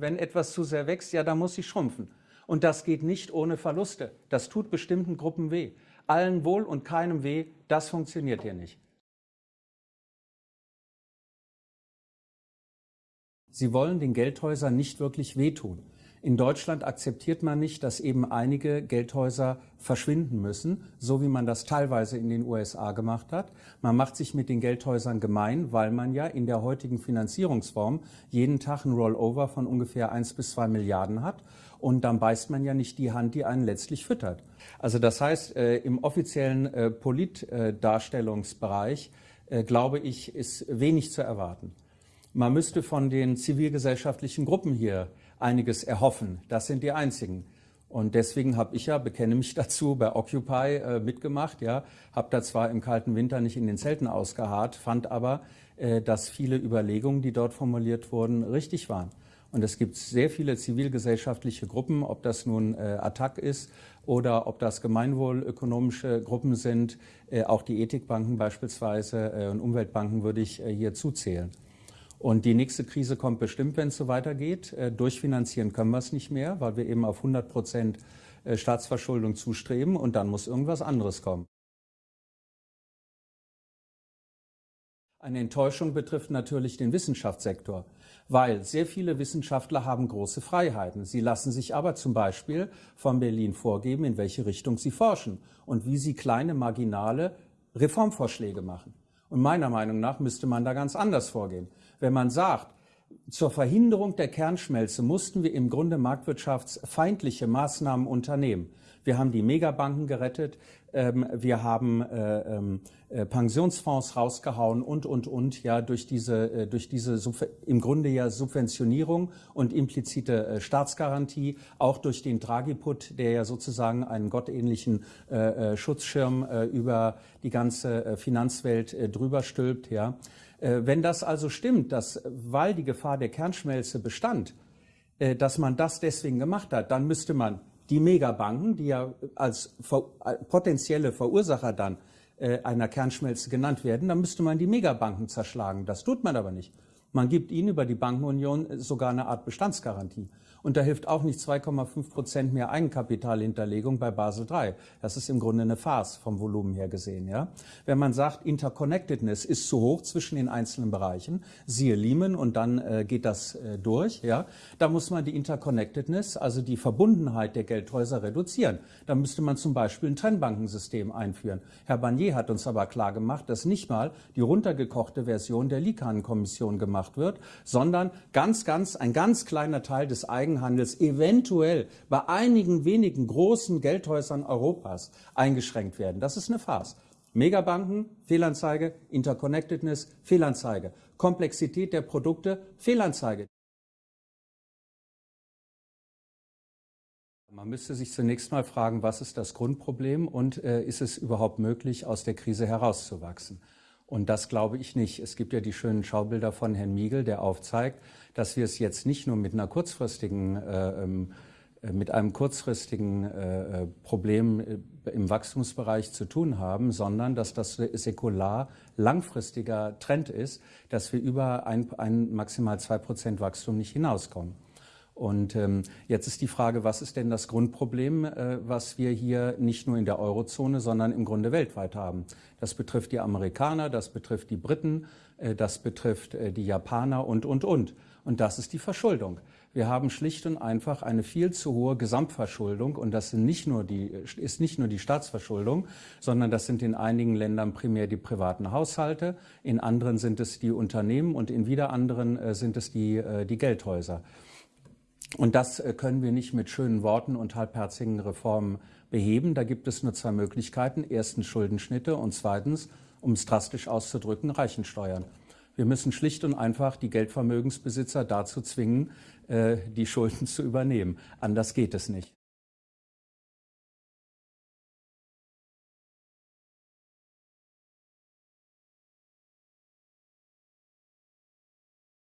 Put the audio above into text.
Wenn etwas zu sehr wächst, ja, dann muss sie schrumpfen. Und das geht nicht ohne Verluste. Das tut bestimmten Gruppen weh. Allen wohl und keinem weh, das funktioniert hier nicht. Sie wollen den Geldhäusern nicht wirklich wehtun. In Deutschland akzeptiert man nicht, dass eben einige Geldhäuser verschwinden müssen, so wie man das teilweise in den USA gemacht hat. Man macht sich mit den Geldhäusern gemein, weil man ja in der heutigen Finanzierungsform jeden Tag ein Rollover von ungefähr eins bis zwei Milliarden hat. Und dann beißt man ja nicht die Hand, die einen letztlich füttert. Also das heißt, äh, im offiziellen äh, Politdarstellungsbereich, äh, glaube ich, ist wenig zu erwarten. Man müsste von den zivilgesellschaftlichen Gruppen hier einiges erhoffen. Das sind die einzigen. Und deswegen habe ich ja, bekenne mich dazu, bei Occupy äh, mitgemacht. Ja, habe da zwar im kalten Winter nicht in den Zelten ausgeharrt, fand aber, äh, dass viele Überlegungen, die dort formuliert wurden, richtig waren. Und es gibt sehr viele zivilgesellschaftliche Gruppen, ob das nun äh, Attac ist oder ob das gemeinwohlökonomische Gruppen sind. Äh, auch die Ethikbanken beispielsweise äh, und Umweltbanken würde ich äh, hier zuzählen. Und die nächste Krise kommt bestimmt, wenn es so weitergeht. Äh, durchfinanzieren können wir es nicht mehr, weil wir eben auf 100 Prozent äh, Staatsverschuldung zustreben und dann muss irgendwas anderes kommen. Eine Enttäuschung betrifft natürlich den Wissenschaftssektor, weil sehr viele Wissenschaftler haben große Freiheiten. Sie lassen sich aber zum Beispiel von Berlin vorgeben, in welche Richtung sie forschen und wie sie kleine marginale Reformvorschläge machen. Und meiner Meinung nach müsste man da ganz anders vorgehen. Wenn man sagt, zur Verhinderung der Kernschmelze mussten wir im Grunde marktwirtschaftsfeindliche Maßnahmen unternehmen. Wir haben die Megabanken gerettet, ähm, wir haben äh, ähm, äh, Pensionsfonds rausgehauen und, und, und, ja, durch diese, äh, durch diese im Grunde ja Subventionierung und implizite Staatsgarantie, auch durch den Draghi-Put, der ja sozusagen einen gottähnlichen äh, äh, Schutzschirm über die ganze Finanzwelt drüber stülpt, ja. Wenn das also stimmt, dass, weil die Gefahr der Kernschmelze bestand, dass man das deswegen gemacht hat, dann müsste man die Megabanken, die ja als ver äh, potenzielle Verursacher dann äh, einer Kernschmelze genannt werden, dann müsste man die Megabanken zerschlagen. Das tut man aber nicht. Man gibt ihnen über die Bankenunion sogar eine Art Bestandsgarantie. Und da hilft auch nicht 2,5 Prozent mehr Eigenkapitalhinterlegung bei Basel III. Das ist im Grunde eine Farce vom Volumen her gesehen. Ja? Wenn man sagt, Interconnectedness ist zu hoch zwischen den einzelnen Bereichen, siehe Lehman und dann äh, geht das äh, durch, ja? da muss man die Interconnectedness, also die Verbundenheit der Geldhäuser reduzieren. Da müsste man zum Beispiel ein Trennbankensystem einführen. Herr Barnier hat uns aber klar gemacht, dass nicht mal die runtergekochte Version der Likanen-Kommission gemacht wird, sondern ganz, ganz, ein ganz kleiner Teil des Eigen Eigenhandels eventuell bei einigen wenigen großen Geldhäusern Europas eingeschränkt werden. Das ist eine Farce. Megabanken, Fehlanzeige, Interconnectedness, Fehlanzeige, Komplexität der Produkte, Fehlanzeige. Man müsste sich zunächst mal fragen, was ist das Grundproblem und äh, ist es überhaupt möglich, aus der Krise herauszuwachsen? Und das glaube ich nicht. Es gibt ja die schönen Schaubilder von Herrn Miegel, der aufzeigt, dass wir es jetzt nicht nur mit einer kurzfristigen äh, ähm, äh mit einem kurzfristigen äh, äh Problem äh, im Wachstumsbereich zu tun haben, sondern dass das säkular langfristiger Trend ist, dass wir über ein, ein maximal zwei Prozent Wachstum nicht hinauskommen. Und ähm, jetzt ist die Frage, was ist denn das Grundproblem, äh, was wir hier nicht nur in der Eurozone, sondern im Grunde weltweit haben? Das betrifft die Amerikaner, das betrifft die Briten, äh, das betrifft äh, die Japaner und, und, und. Und das ist die Verschuldung. Wir haben schlicht und einfach eine viel zu hohe Gesamtverschuldung und das sind nicht nur die, ist nicht nur die Staatsverschuldung, sondern das sind in einigen Ländern primär die privaten Haushalte, in anderen sind es die Unternehmen und in wieder anderen äh, sind es die, äh, die Geldhäuser. Und das äh, können wir nicht mit schönen Worten und halbherzigen Reformen beheben. Da gibt es nur zwei Möglichkeiten. Erstens Schuldenschnitte und zweitens, um es drastisch auszudrücken, Reichensteuern. Wir müssen schlicht und einfach die Geldvermögensbesitzer dazu zwingen, äh, die Schulden zu übernehmen. Anders geht es nicht.